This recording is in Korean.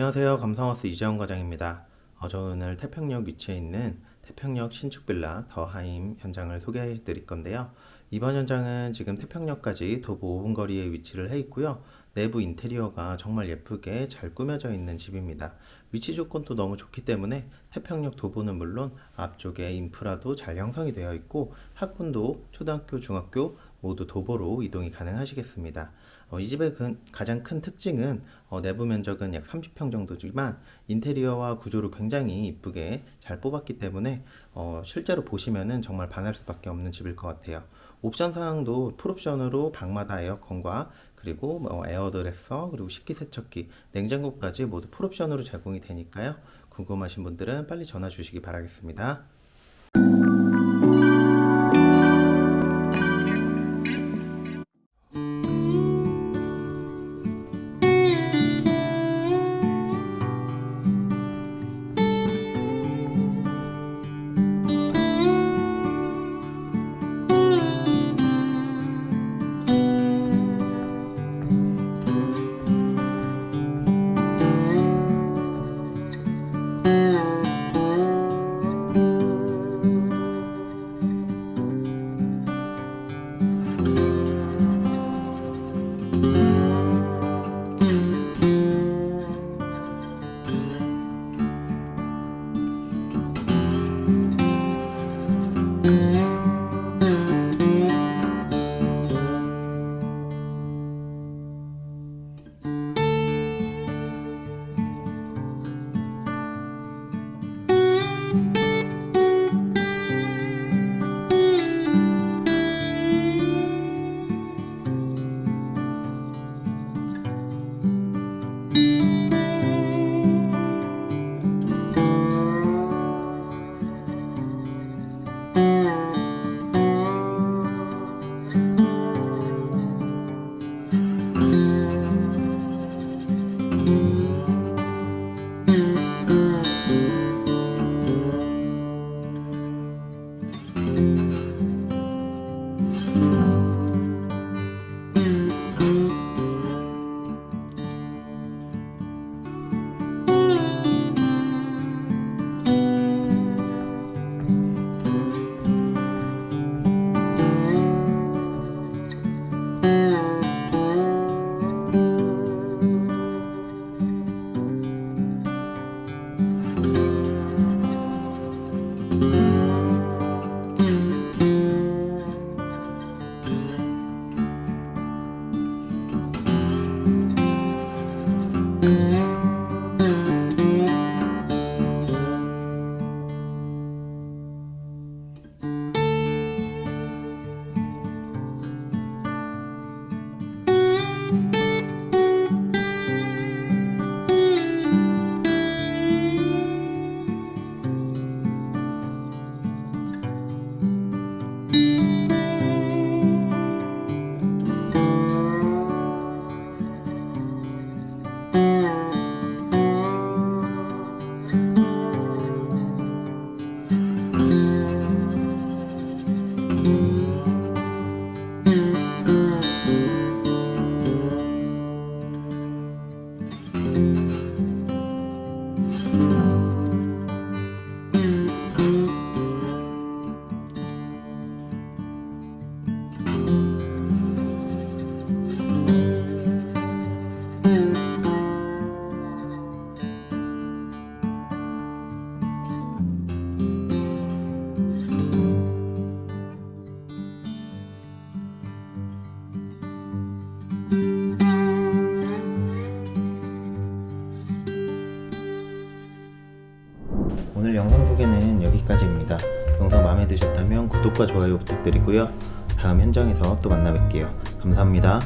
안녕하세요. 감성하우스 이재원 과장입니다. 어, 저 오늘 태평역 위치에 있는 태평역 신축빌라 더하임 현장을 소개해 드릴 건데요. 이번 현장은 지금 태평역까지 도보 5분 거리에 위치를 해 있고요. 내부 인테리어가 정말 예쁘게 잘 꾸며져 있는 집입니다. 위치 조건도 너무 좋기 때문에 태평역 도보는 물론 앞쪽에 인프라도 잘 형성이 되어 있고 학군도 초등학교, 중학교 모두 도보로 이동이 가능하시겠습니다. 어, 이 집의 그 가장 큰 특징은 어, 내부 면적은 약 30평 정도지만 인테리어와 구조를 굉장히 이쁘게 잘 뽑았기 때문에 어, 실제로 보시면은 정말 반할 수밖에 없는 집일 것 같아요. 옵션 사항도 풀옵션으로 방마다 에어컨과 그리고 뭐 에어드레서 그리고 식기세척기 냉장고까지 모두 풀옵션으로 제공이 되니까요. 궁금하신 분들은 빨리 전화 주시기 바라겠습니다. 오 늘 영상 마음에 드셨다면 구독과 좋아요 부탁드리고요. 다음 현장에서 또 만나 뵐게요. 감사합니다.